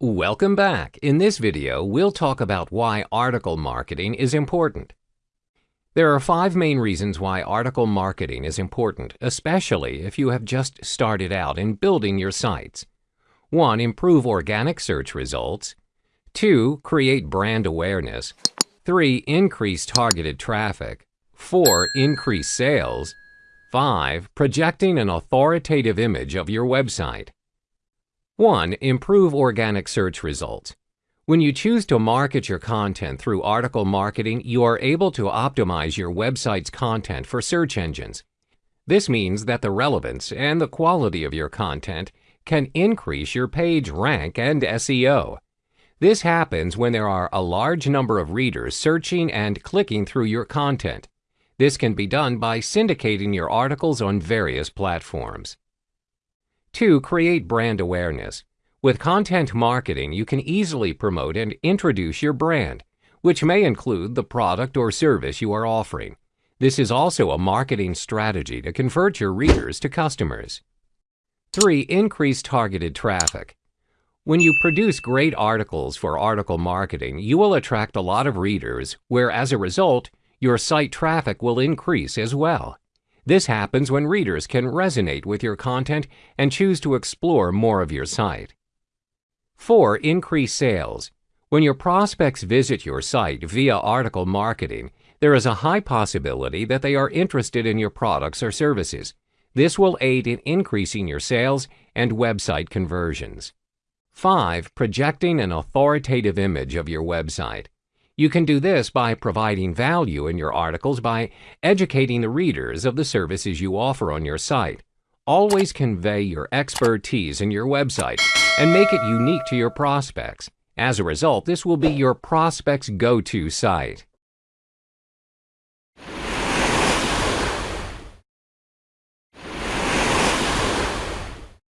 Welcome back. In this video, we'll talk about why article marketing is important. There are five main reasons why article marketing is important, especially if you have just started out in building your sites. 1. Improve organic search results. 2. Create brand awareness. 3. Increase targeted traffic. 4. Increase sales. 5. Projecting an authoritative image of your website. 1. Improve organic search results. When you choose to market your content through article marketing, you are able to optimize your website's content for search engines. This means that the relevance and the quality of your content can increase your page rank and SEO. This happens when there are a large number of readers searching and clicking through your content. This can be done by syndicating your articles on various platforms. 2. Create brand awareness. With content marketing, you can easily promote and introduce your brand, which may include the product or service you are offering. This is also a marketing strategy to convert your readers to customers. 3. Increase targeted traffic. When you produce great articles for article marketing, you will attract a lot of readers, where as a result, your site traffic will increase as well. This happens when readers can resonate with your content and choose to explore more of your site. 4. Increase sales. When your prospects visit your site via article marketing, there is a high possibility that they are interested in your products or services. This will aid in increasing your sales and website conversions. 5. Projecting an authoritative image of your website. You can do this by providing value in your articles by educating the readers of the services you offer on your site. Always convey your expertise in your website and make it unique to your prospects. As a result, this will be your prospect's go-to site.